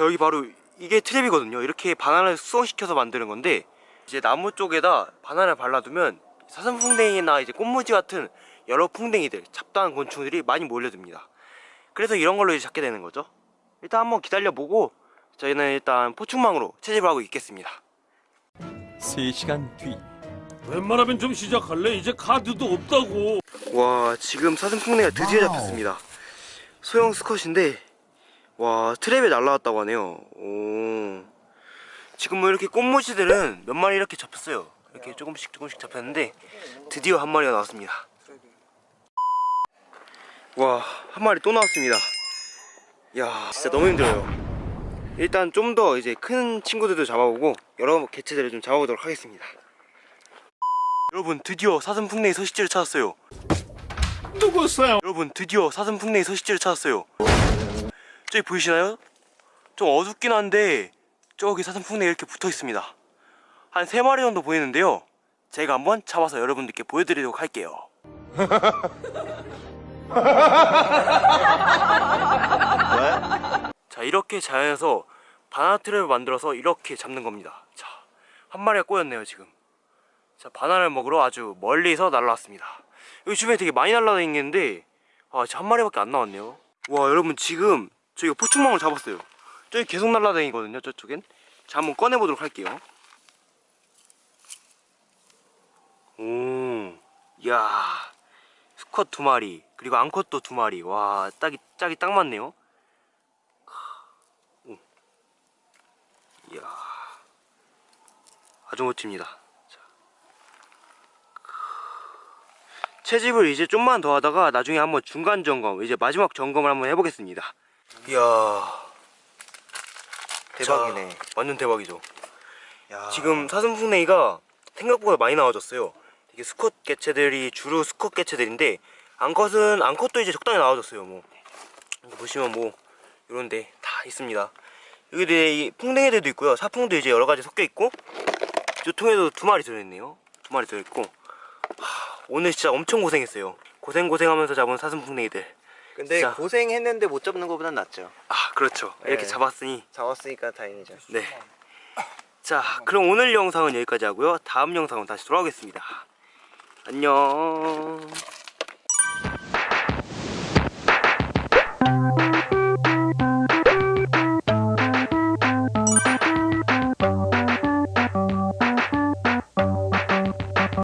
자 여기 바로 이게 트랩이거든요. 이렇게 바나나를 수성시켜서 만드는 건데 이제 나무 쪽에다 바나나를 발라두면 사슴풍뎅이나 이제 꽃무지 같은 여러 풍뎅이들 잡다한 곤충들이 많이 몰려듭니다. 그래서 이런 걸로 이제 잡게 되는 거죠. 일단 한번 기다려보고 저희는 일단 포충망으로 채집을 하고 있겠습니다. 3시간 뒤. 웬만하면 좀 시작할래? 이제 카드도 없다고. 와 지금 사슴풍뎅이가 드디어 잡혔습니다. 소형 스컷인데 와 트랩에 날라왔다고 하네요. 오. 지금 뭐 이렇게 꽃무지들은 몇 마리 이렇게 잡혔어요. 이렇게 조금씩 조금씩 잡혔는데 드디어 한 마리가 나왔습니다. 와 한 마리 또 나왔습니다. 야 진짜 너무 힘들어요. 일단 좀 더 이제 큰 친구들도 잡아보고 여러 개체들을 좀 잡아보도록 하겠습니다. 여러분 드디어 사슴풍뎅이 서식지를 찾았어요. 누구세요? 여러분 드디어 사슴풍뎅이 서식지를 찾았어요 저기 보이시나요? 좀 어둡긴 한데 저기 사슴풍뎅이 이렇게 붙어 있습니다. 한 3마리 정도 보이는데요. 제가 한번 잡아서 여러분들께 보여드리도록 할게요. 자 이렇게 자연에서 바나나 트랩을 만들어서 이렇게 잡는 겁니다. 자 한 마리가 꼬였네요 지금. 자 바나나를 먹으러 아주 멀리서 날라왔습니다. 여기 주변에 되게 많이 날라다니는데 아 진짜 한 마리밖에 안 나왔네요. 와 여러분 지금 저희가 포충망을 잡았어요. 저기 계속 날라다니거든요 저쪽엔. 자 한번 꺼내보도록 할게요. 오, 야 수컷 두 마리 그리고 암컷도 두 마리. 와 딱이 짝이 딱 맞네요. 오. 이야 아주 멋집니다. 자. 채집을 이제 좀만 더 하다가 나중에 한번 중간 점검 이제 마지막 점검을 한번 해보겠습니다 이야. 대박이네. 자, 완전 대박이죠. 야. 지금 사슴풍뎅이가 생각보다 많이 나와졌어요. 이게 수컷 개체들이 주로 수컷 개체들인데 암컷은 암컷도 이제 적당히 나와졌어요 뭐. 보시면 뭐 이런데 다 있습니다. 여기 이 풍뎅이들도 있고요. 사풍도 이제 여러 가지 섞여 있고 이 통에도 두 마리 들어있네요. 두 마리 들어있고. 하, 오늘 진짜 엄청 고생했어요. 고생 고생하면서 잡은 사슴풍뎅이들 근데 진짜. 고생했는데 못 잡는 것보단 낫죠. 아 그렇죠 이렇게 네. 잡았으니 잡았으니까 다행이죠. 네. 자, 그럼 오늘 영상은 여기까지 하고요. 다음 영상은 다시 돌아오겠습니다. 안녕.